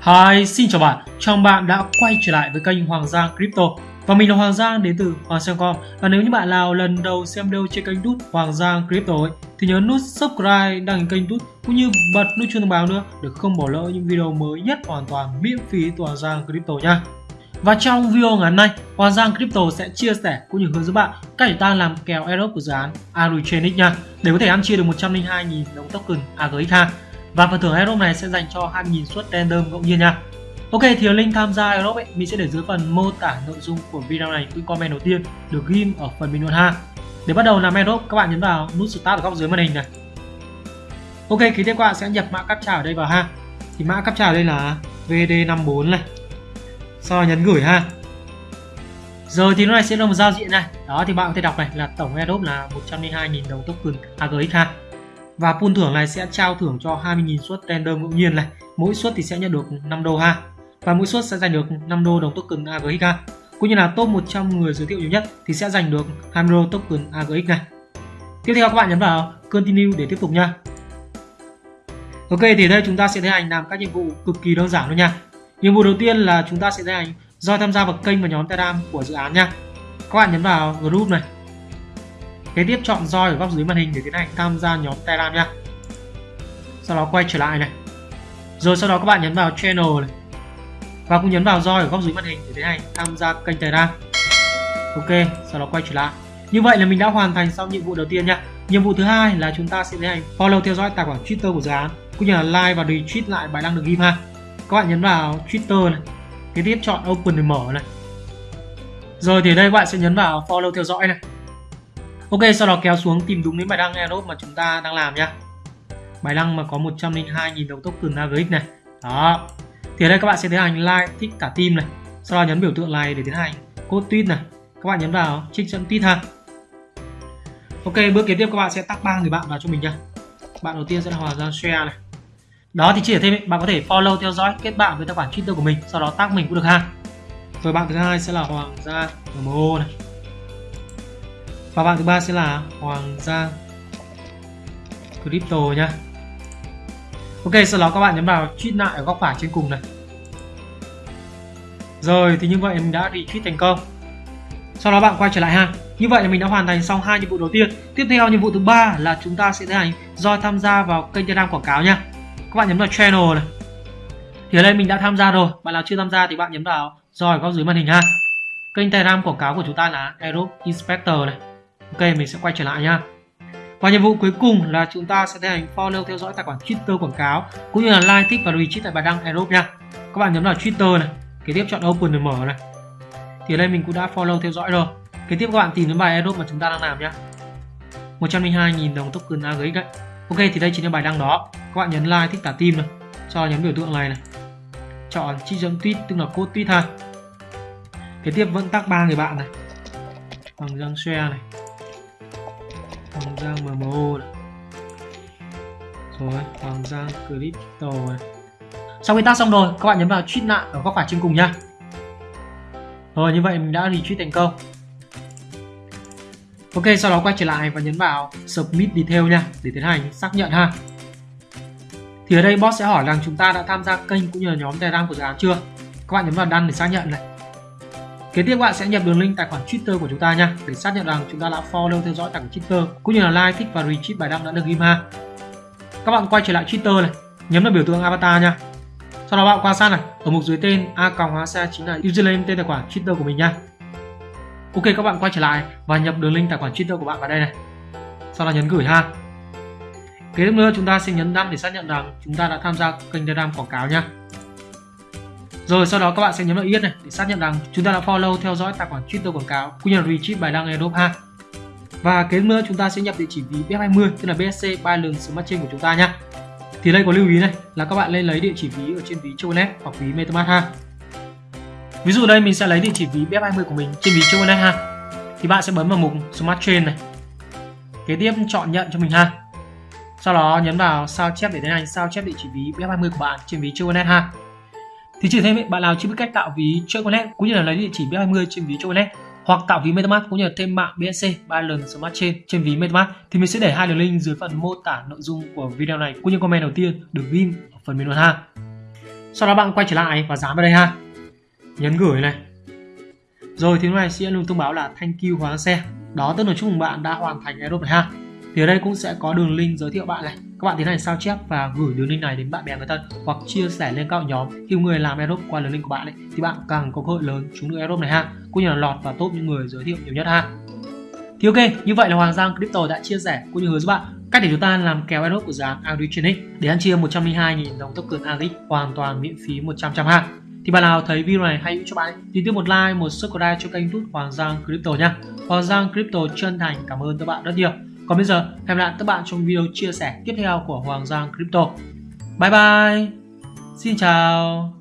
Hi, xin chào bạn, chào bạn đã quay trở lại với kênh Hoàng Giang Crypto. Và mình là Hoàng Giang đến từ Hoàng Giang.com Và nếu như bạn nào lần đầu xem video trên kênh đút Hoàng Giang Crypto ấy, thì nhớ nút subscribe đăng ký kênh đút cũng như bật nút chuông thông báo nữa để không bỏ lỡ những video mới nhất hoàn toàn miễn phí từ Hoàng Giang Crypto nha. Và trong video ngày hôm nay, Hoàng Giang Crypto sẽ chia sẻ cũng như hướng dẫn bạn cách để ta làm kèo airdrop của dự án AgriChainX nha. Để có thể ăn chia được 102.000 đồng token AGX ha. Và phần thưởng Aerobe này sẽ dành cho 2.000 suất random ngẫu nhiên nha. Ok, thì link tham gia Aerobe mình sẽ để dưới phần mô tả nội dung của video này cũng comment đầu tiên được ghim ở phần bình luận ha. Để bắt đầu làm Aerobe các bạn nhấn vào nút start ở góc dưới màn hình này. Ok kế tiếp các bạn, sẽ nhập mã captcha ở đây vào ha. Thì mã captcha ở đây là VD54 này. Sau đó nhấn gửi ha. Rồi thì nó này sẽ là một giao diện này. Đó, thì bạn có thể đọc này, là tổng Aerobe là 102.000 đồng token AGX ha. Và pool thưởng này sẽ trao thưởng cho 20.000 suất random ngẫu nhiên này. Mỗi suất thì sẽ nhận được 5 đô ha. Và mỗi suất sẽ giành được 5 đô đồng token AGX ha. Cũng như là top 100 người giới thiệu nhiều nhất thì sẽ giành được 20 đô token AGX này. Tiếp theo các bạn nhấn vào Continue để tiếp tục nha. Ok, thì đây chúng ta sẽ tiến hành làm các nhiệm vụ cực kỳ đơn giản luôn nha. Nhiệm vụ đầu tiên là chúng ta sẽ tiến hành do tham gia vào kênh và nhóm Telegram của dự án nha. Các bạn nhấn vào group này kế tiếp chọn roi ở góc dưới màn hình để tiến hành tham gia nhóm Telegram nha sau đó quay trở lại này. Rồi sau đó các bạn nhấn vào channel này. Và cũng nhấn vào roi ở góc dưới màn hình để tiến hành tham gia kênh Telegram ok, sau đó quay trở lại. Như vậy là mình đã hoàn thành xong nhiệm vụ đầu tiên nha nhiệm vụ thứ hai là chúng ta sẽ tiến hành follow theo dõi tài khoản Twitter của dự án, cũng như là like và retweet lại bài đăng được ghim ha. Các bạn nhấn vào Twitter này. Kế tiếp chọn open để mở này. Rồi thì đây các bạn sẽ nhấn vào follow theo dõi này. Ok, sau đó kéo xuống tìm đúng đến bài đăng airdrop mà chúng ta đang làm nhá. Bài đăng mà có 102.000 đồng token AGX này. Đó. Thì ở đây các bạn sẽ tiến hành like, thích cả team này. Sau đó nhấn biểu tượng này để tiến hành code tweet này. Các bạn nhấn vào trích dẫn tweet ha. Ok, bước kế tiếp các bạn sẽ tag ba người bạn vào cho mình nha. Bạn đầu tiên sẽ là Hoàng Giang Share này. Đó thì chỉ ở thêm bạn có thể follow theo dõi kết bạn với tài khoản Twitter của mình, sau đó tag mình cũng được ha. Rồi bạn thứ hai sẽ là Hoàng Gia MO này và bạn thứ ba sẽ là Hoàng Giang Crypto nha Ok, sau đó các bạn nhấn vào tweet lại ở góc phải trên cùng này. Rồi, thì như vậy mình đã đi tweet thành công. Sau đó bạn quay trở lại ha. Như vậy là mình đã hoàn thành xong hai nhiệm vụ đầu tiên. Tiếp theo nhiệm vụ thứ ba là chúng ta sẽ tiến hành do tham gia vào kênh Telegram quảng cáo nha. Các bạn nhấn vào channel này. Thì ở đây mình đã tham gia rồi. Bạn nào chưa tham gia thì bạn nhấn vào rồi góc dưới màn hình ha. Kênh Telegram quảng cáo của chúng ta là Aerobe Inspector này. Ok mình sẽ quay trở lại nha và nhiệm vụ cuối cùng là chúng ta sẽ tiến hành follow theo dõi tài khoản Twitter quảng cáo cũng như là like, thích và retweet tại bài đăng Aerobe nha. Các bạn nhấn vào Twitter này, kế tiếp chọn Open để mở này. Thì ở đây mình cũng đã follow theo dõi rồi. Kế tiếp các bạn tìm đến bài Aerobe mà chúng ta đang làm nhá. 102.000 đồng token AGX đấy. Ok thì đây chính là bài đăng đó. Các bạn nhấn like, thích cả team này. Sau nhấn biểu tượng này này. Chọn trích dẫn tweet tức là code tweet ha. Kế tiếp vẫn tag ba người bạn này. Bằng răng share này Hoàng Giang MMO này. Rồi, Hoàng Giang Crypto này. Sau khi tác xong rồi, các bạn nhấn vào tweet lại ở góc phải trên cùng nha. Rồi, như vậy mình đã retweet thành công. Ok, sau đó quay trở lại và nhấn vào Submit Detail nha, để tiến hành xác nhận ha. Thì ở đây boss sẽ hỏi rằng chúng ta đã tham gia kênh cũng như là nhóm Telegram của dự án chưa. Các bạn nhấn vào đăng để xác nhận này. Kế tiếp bạn sẽ nhập đường link tài khoản Twitter của chúng ta nha để xác nhận rằng chúng ta đã follow theo dõi tài khoản Twitter cũng như là like, thích và retweet bài đăng đã được ghim ha. Các bạn quay trở lại Twitter này, nhấn vào biểu tượng avatar nha. Sau đó bạn quan sát này, ở mục dưới tên a còng hóa chính là username tên tài khoản Twitter của mình nha. Ok các bạn quay trở lại và nhập đường link tài khoản Twitter của bạn vào đây này. Sau đó nhấn gửi ha. Kế tiếp nữa chúng ta sẽ nhấn đăng để xác nhận rằng chúng ta đã tham gia kênh Telegram quảng cáo nha. Rồi, sau đó các bạn sẽ nhấn vào yết này để xác nhận rằng chúng ta đã follow, theo dõi tài khoản Twitter quảng cáo cũng như là retweet bài đăng airdrop ha. Và kế nữa chúng ta sẽ nhập địa chỉ ví BF20 tức là BSC Binance Smart Chain của chúng ta nhá. Thì đây có lưu ý này, là các bạn lên lấy địa chỉ ví ở trên ví Choconet hoặc ví MetaMask ha. Ví dụ đây, mình sẽ lấy địa chỉ ví BF20 của mình trên ví Choconet ha. Thì bạn sẽ bấm vào mục Smart Chain này. Kế tiếp, chọn nhận cho mình ha. Sau đó nhấn vào sao chép để tiến hành sao chép địa chỉ ví BF20 của bạn trên ví Choconet ha. Thì trừ thêm bạn nào chưa biết cách tạo ví Choconet cũng như là lấy địa chỉ B20 trên ví Choconet hoặc tạo ví MetaMask, cũng như là thêm mạng BSC Binance Smart Chain trên ví MetaMask. Thì mình sẽ để hai đường link dưới phần mô tả nội dung của video này, cũng như comment đầu tiên được ghim ở phần bình luận ha. sau đó bạn quay trở lại và dán vào đây ha. Nhấn gửi này. Rồi, thì lúc này sẽ luôn thông báo là thank you hóa xe. Đó, tức là chúc mừng bạn đã hoàn thành Aerobe này ha. Thì ở đây cũng sẽ có đường link giới thiệu bạn này các bạn tiến hành sao chép và gửi đường link này đến bạn bè người thân hoặc chia sẻ lên các nhóm khi người làm airdrop qua đường link của bạn ấy, thì bạn càng có cơ hội lớn trúng được airdrop này ha. Cũng như là lọt vào top những người giới thiệu nhiều nhất ha. Thì ok như vậy là Hoàng Giang Crypto đã chia sẻ cũng như hướng giúp bạn cách để chúng ta làm kéo airdrop của dự án AudiTronic để ăn chia 102.000 đồng token ARIC hoàn toàn miễn phí 100 trăm ha. Thì bạn nào thấy video này hay hữu cho bạn thì tiếp một like một subscribe cho kênh YouTube Hoàng Giang Crypto nha. Hoàng Giang Crypto chân thành cảm ơn các bạn rất nhiều còn bây giờ, hẹn gặp lại các bạn trong video chia sẻ tiếp theo của Hoàng Giang Crypto. Bye bye. Xin chào.